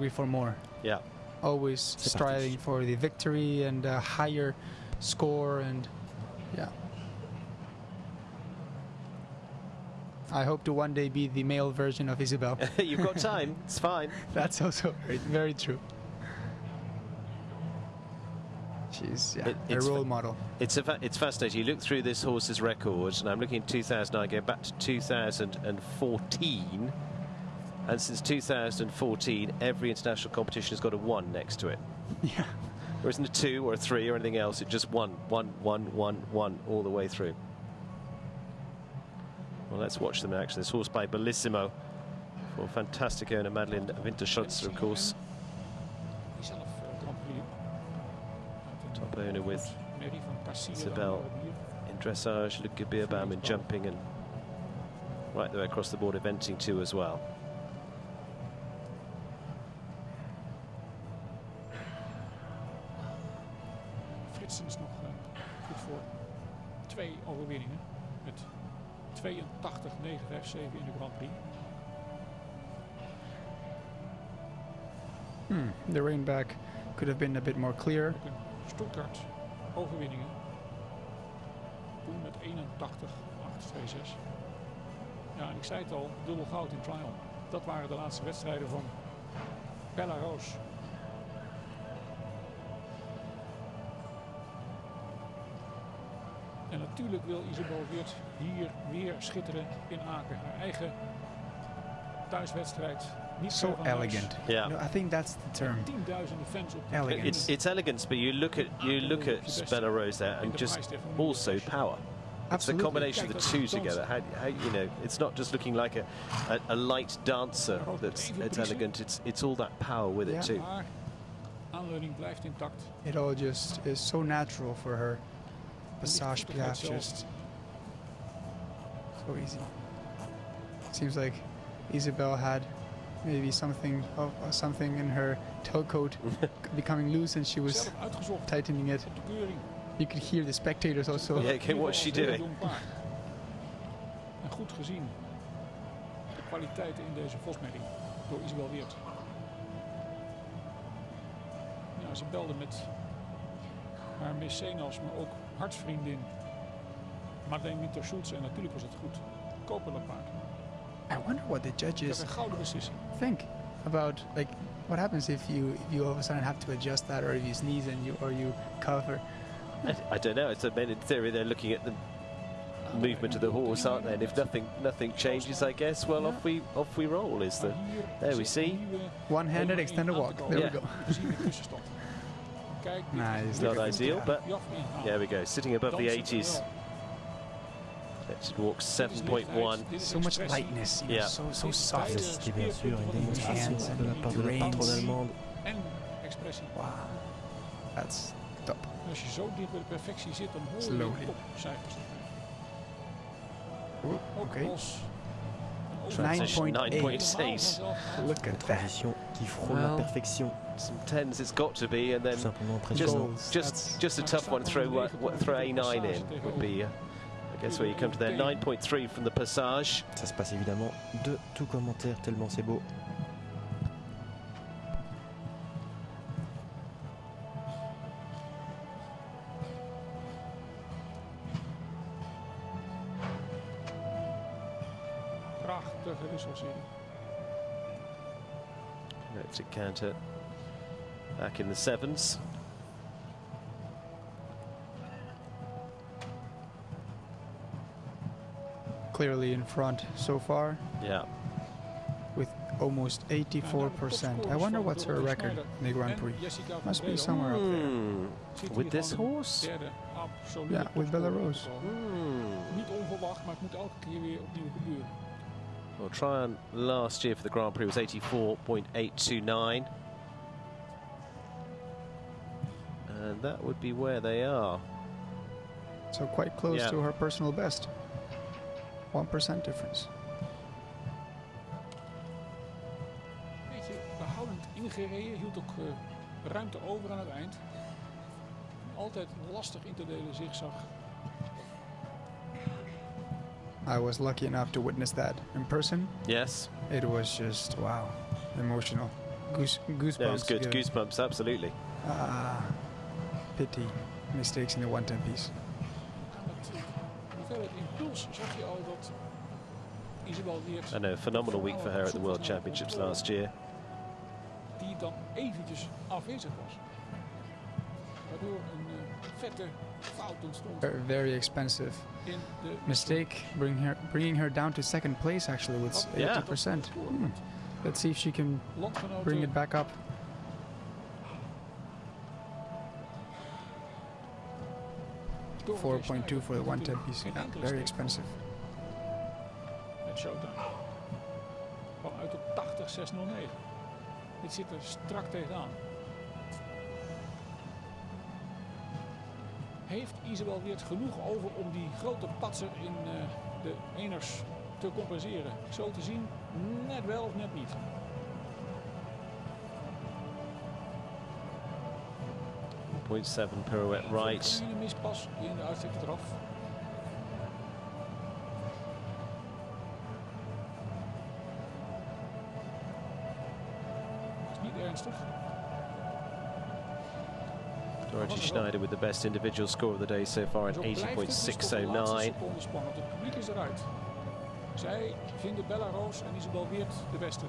hungry for more. Yeah. Always striving for the victory and a higher score and yeah. I hope to one day be the male version of Isabel. You've got time. It's fine. That's also very, very true. She's yeah, It- a role model. It's a fa- it's fascinating. You look through this horse's record, and I'm looking at 2009, going back to 2014, and since 2014, every international competition has got a one next to it. Yeah. There isn't a two or a three or anything else. It's just one, one, one, one, one all the way through. Well, let's watch them in action. This horse by Bellissimo for fantastic owner Madeline Winterschutzer, of course. Die zelf Grand Prix. Uit een Top owner with merrie van Cassier. Isabel. in dressage, Luc Beerbaum in jumping, and right the way across the board, eventing too as well. Is nog eh, goed voor twee overwinningen. Met 82, 9, 5, 7 in de Grand Prix. Hmm. The rain back could have been a bit more clear. Stuttgart overwinningen. Toen met 81, 8, 2, 6. Ja, en ik zei het al, dubbel goud in trial. Dat waren de laatste wedstrijden van Bella En natuurlijk wil Isabel Werth hier weer schitteren in Aken. Haar eigen thuiswedstrijd. Niet So ver van elegant. Yeah. No, I think that's the term. Fans op de Elegant. It's it's elegance, but you look at ah, you look at Bella Rose there, and just also power. It's the combination of the two together. How, how you know? It's not just looking like a, a, a light dancer that's it's elegant. It's it's all that power with it Yeah. too. Maar aanleuning blijft intact. It all just is so natural for her. Passage lichtvoetigheid piaffe just so easy. Seems like Isabel had maybe something of uh, something in her tailcoat becoming loose, and she was tightening it. op de keuring. You could hear the spectators also. Yeah, okay, what's she Heel doing? En goed gezien de kwaliteiten in deze Vosmerrie door Isabel Werth. Ja, ze belde met haar mecenas, maar ook hartsvriendin Marleen Winter Schulze. En natuurlijk was het goed. Kopen dat paard. I wonder what the judges een gouden beslissing. think about like what happens if you if you all of a sudden have to adjust that, or if you sneeze and you or you cover. I, I don't know. It's a, in theory they're looking at the movement of the horse, aren't they? And if nothing nothing changes, I guess well off we off we roll. Is the there we see. One-handed extended walk. There Yeah. we go. Nah, is it's Not ideal, but there we go. Sitting above the Dan zit er 80s. wel. Let's walk Dit is lichtheid, 7.1. So much lightness, Yeah. so so soft. beide C'était bien sûr une speerpunten van de démonstration hands de la and part de la reins. patronne allemande. Wow, that's top. Als je zo dicht bij de perfectie zit, dan hoor je Slowly. topcijfers. Oeh, Ook okay. als 9.8. 9.8. Look at that. Qui frôle la Well, perfection. Some tens it's got to be, and then simplement just just just a tough one. Throw what, what, throw a nine in would be. Uh, I guess where you come to there. 9.3 from the passage. Ça se passe évidemment de tout commentaire tellement c'est beau. prachtige wisselserie. Electric counter back in the sevens. Clearly in front so far Yeah. with almost 84%. I wonder what's her record in the Grand Prix. En Jessica van Must be Breda somewhere up there. Hmm. zit hier With this horse? Derde absolute Ja, with Bella topscorer Well, Tryon last year for the Grand Prix was 84.829. And that would be where they are. So quite close Yeah. to her personal best. 1% difference. Beetje behoudend ingereden, hield ook eh, ruimte over aan het eind. Altijd lastig in te delen zigzag. I was lucky enough to witness that in person. Yes. It was just wow, emotional. goose, goosebumps. No, it's good. again. Goosebumps, absolutely. Ah, pity. Mistakes in the 110 piece. En met eh, impuls zag je al dat Isabel I know, phenomenal week for her at the World Championships last year. Die dan eventjes afwezig was. Waardoor een eh, vette fout ontstond Ver- Very expensive mistake, bring her, bringing her down to second place actually with Yeah. 80%. score. Hmm. Let's see if she can bring it back up. 4.2 for the 110 natuurlijk piece. Yeah, very expensive. Met Showtime. Kwam uit op 80-609. Dit zit er strak tegenaan. Heeft Isabel Weert genoeg over om die grote patser in eh, de eners te compenseren? Zo te zien, net wel of net niet. Point seven pirouette right. Een mispas in de uitstrekte eraf. Dorothy Schneider with the best individual score of the day so far at Zo blijft het dus tot de laatste 80.609. seconde spannend. Het publiek is eruit. Zij vinden Bella Roos en Isabel Weert de beste.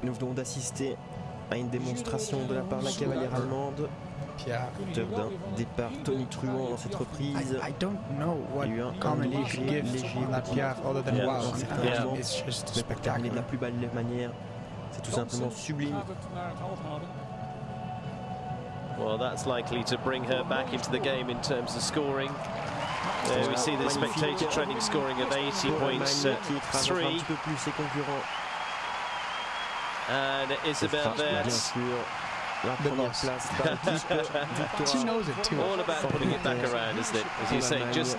Nous venons d'assister à une démonstration de la part de la cavalière allemande. Wel d'un départ hele Tony Truant dans cette reprise. I, I don't know what Il y a eu un comment you léger- could give léger on that piaf other than Yeah. wow. Dans cette I mean, classement. It's just Mais de la spectacular. plus belle manière, c'est tout simplement sublime. Well, that's likely to bring her back into the game in terms of scoring. There we see the spectator trending scoring of Allemagne qui écrase encore 80.3 petit peu plus ses concurrents. and Ce Isabel sera bien Werth sûr la The première boss. place par équipe. She knows it too. all about putting it back around, isn't it? As you say, just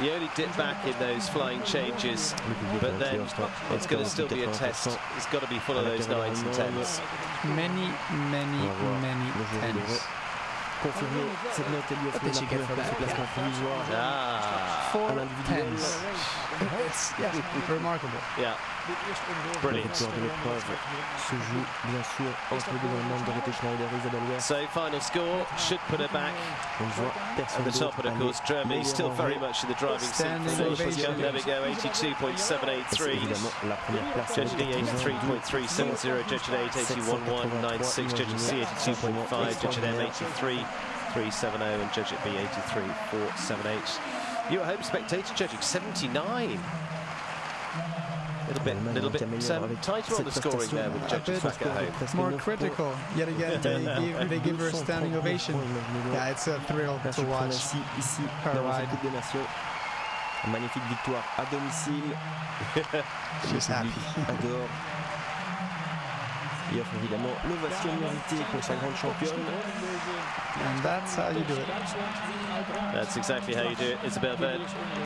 you only dip back in those flying changes, but then it's going to still be a test. 80%. It's got to be full of those nines and tens. Many, many, On va voir many le jour où il tens. devrait cette note et lui What did la she get première for place au that? provisoire. Ah, À l'individuel. It's yeah, remarkable. yeah. Brilliant. La victoire de l'épreuve se joue bien sûr entre les deux Allemandes Dorothée Schneider et Isabelle Werth. So final score should put her back On at the top, and of course aller Germany still very much in the driving seat. Standing There we go, 82.783. évidemment la. Judge D avec 83.370, Judge D 81.196, Judge C 82.5, Judge M 83.370, and Judge B 83.478. You at home spectator judging 79. Little bit, little bit um, tighter on the scoring there with judges back at home. More critical. Yet again, they give, they give her a standing ovation. Yeah, it's a thrill La to watch. suprématie ici her dans ride. cette Coupe des Nations. Une magnifique victoire à domicile. She's happy. public adore. Il offre évidemment l'ovation méritée pour sa grande championne. And that's how you do it. That's exactly how you do it, Isabel Bird.